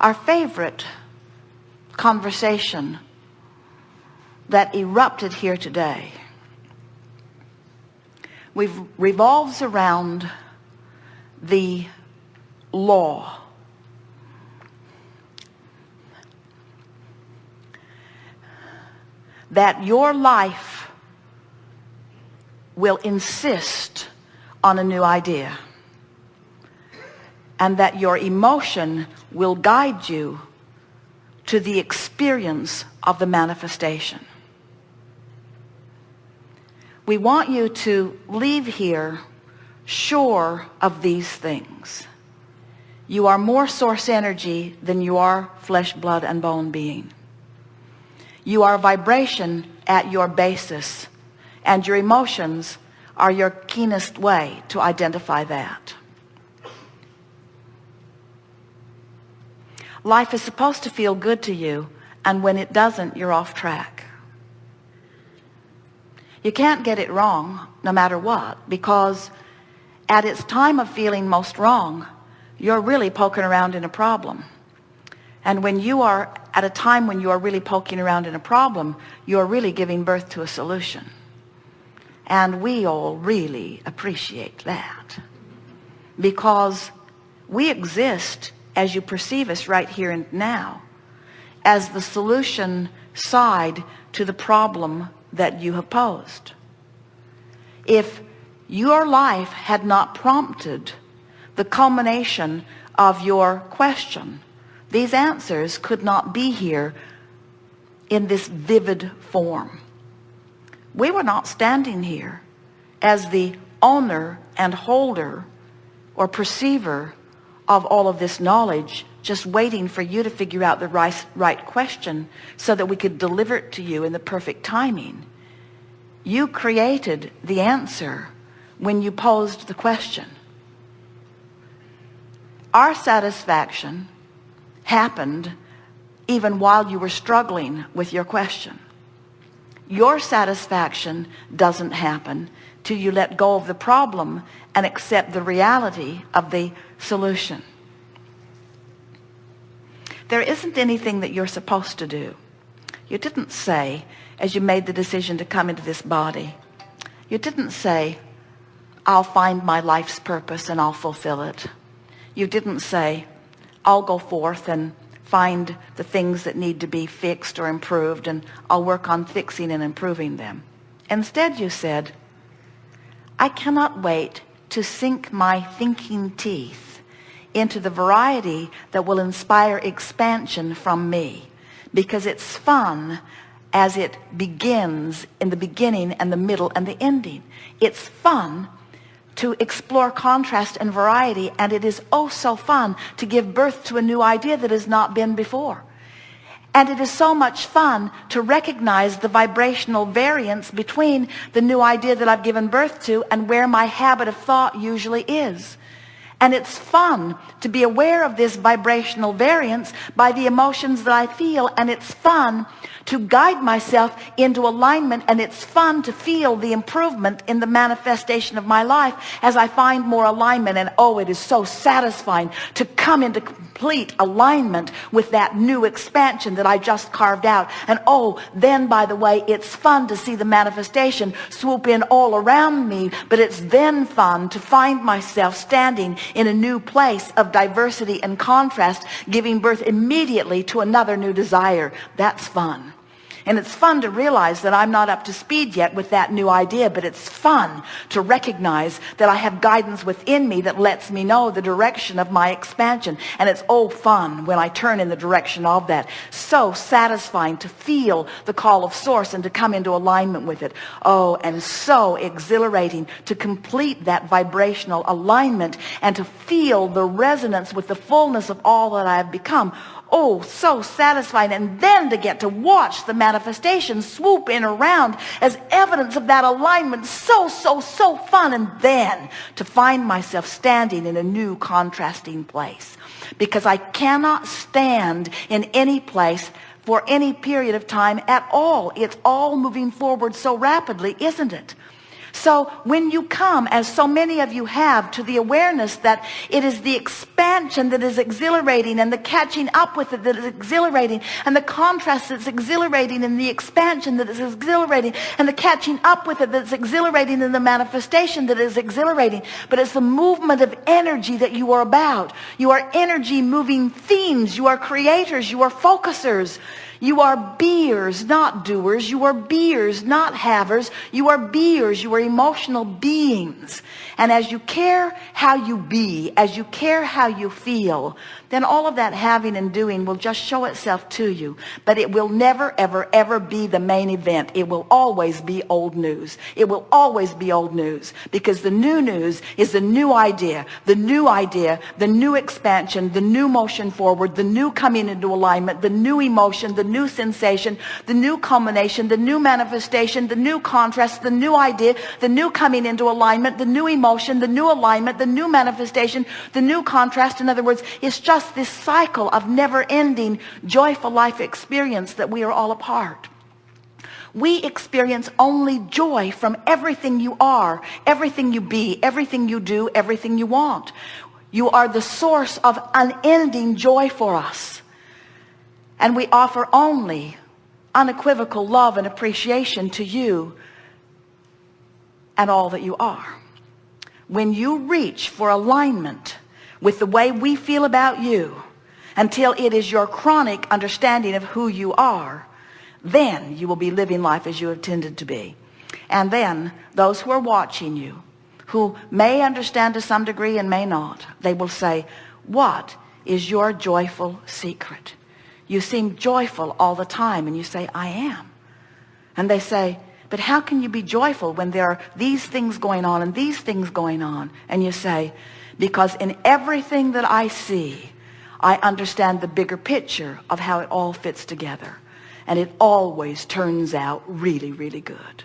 our favorite conversation that erupted here today. We've revolves around the law. That your life will insist on a new idea and that your emotion will guide you to the experience of the manifestation. We want you to leave here sure of these things. You are more source energy than you are flesh blood and bone being. You are vibration at your basis and your emotions are your keenest way to identify that life is supposed to feel good to you and when it doesn't you're off track. You can't get it wrong no matter what because at its time of feeling most wrong you're really poking around in a problem. And when you are at a time when you are really poking around in a problem you're really giving birth to a solution. And we all really appreciate that. Because we exist as you perceive us right here and now as the solution side to the problem that you have posed. If your life had not prompted the culmination of your question these answers could not be here in this vivid form. We were not standing here as the owner and holder or perceiver of all of this knowledge just waiting for you to figure out the right, right question so that we could deliver it to you in the perfect timing. You created the answer when you posed the question. Our satisfaction happened even while you were struggling with your question. Your satisfaction doesn't happen till you let go of the problem and accept the reality of the solution. There isn't anything that you're supposed to do. You didn't say as you made the decision to come into this body you didn't say I'll find my life's purpose and I'll fulfill it. You didn't say I'll go forth and find the things that need to be fixed or improved and I'll work on fixing and improving them. Instead you said I cannot wait to sink my thinking teeth into the variety that will inspire expansion from me because it's fun as it begins in the beginning and the middle and the ending. It's fun to explore contrast and variety and it is oh so fun to give birth to a new idea that has not been before and it is so much fun to recognize the vibrational variance between the new idea that I've given birth to and where my habit of thought usually is. And it's fun to be aware of this vibrational variance by the emotions that I feel and it's fun to guide myself into alignment and it's fun to feel the improvement in the manifestation of my life as I find more alignment. And oh it is so satisfying to come into complete alignment with that new expansion that I just carved out. And oh then by the way it's fun to see the manifestation swoop in all around me but it's then fun to find myself standing in a new place of diversity and contrast giving birth immediately to another new desire. That's fun and it's fun to realize that I'm not up to speed yet with that new idea but it's fun to recognize that I have guidance within me that lets me know the direction of my expansion. And it's all fun when I turn in the direction of that. So satisfying to feel the call of source and to come into alignment with it. Oh and so exhilarating to complete that vibrational alignment and to feel the resonance with the fullness of all that I have become oh so satisfying and then to get to watch the manifestation swoop in around as evidence of that alignment. So so so fun. And then to find myself standing in a new contrasting place. Because I cannot stand in any place for any period of time at all. It's all moving forward so rapidly isn't it So when you come, as so many of you have, to the awareness that it is the expansion that is exhilarating and the catching up with it that is exhilarating and the contrast that's exhilarating and the expansion that is exhilarating and the catching up with it that's exhilarating and the manifestation that is exhilarating. But it's the movement of energy that you are about. You are energy moving themes. You are creators. You are focusers. You are beers, not doers. You are beers, not havers. You are beers. You are emotional beings. And as you care how you be, as you care how you feel, then all of that having and doing will just show itself to you. But it will never, ever, ever be the main event. It will always be old news. It will always be old news because the new news is the new idea, the new idea, the new expansion, the new motion forward, the new coming into alignment, the new emotion, the new sensation, the new culmination, the new manifestation, the new contrast, the new idea, the new coming into alignment, the new emotion, the new alignment, the new manifestation, the new contrast. In other words, it's just just this cycle of never-ending joyful life experience that we are all a part. We experience only joy from everything you are everything you be everything you do everything you want. You are the source of unending joy for us and we offer only unequivocal love and appreciation to you and all that you are. When you reach for alignment with the way we feel about you until it is your chronic understanding of who you are then you will be living life as you intended to be. And then those who are watching you who may understand to some degree and may not they will say what is your joyful secret you seem joyful all the time and you say I am. And they say but how can you be joyful when there are these things going on and these things going on? And you say because in everything that I see I understand the bigger picture of how it all fits together and it always turns out really really good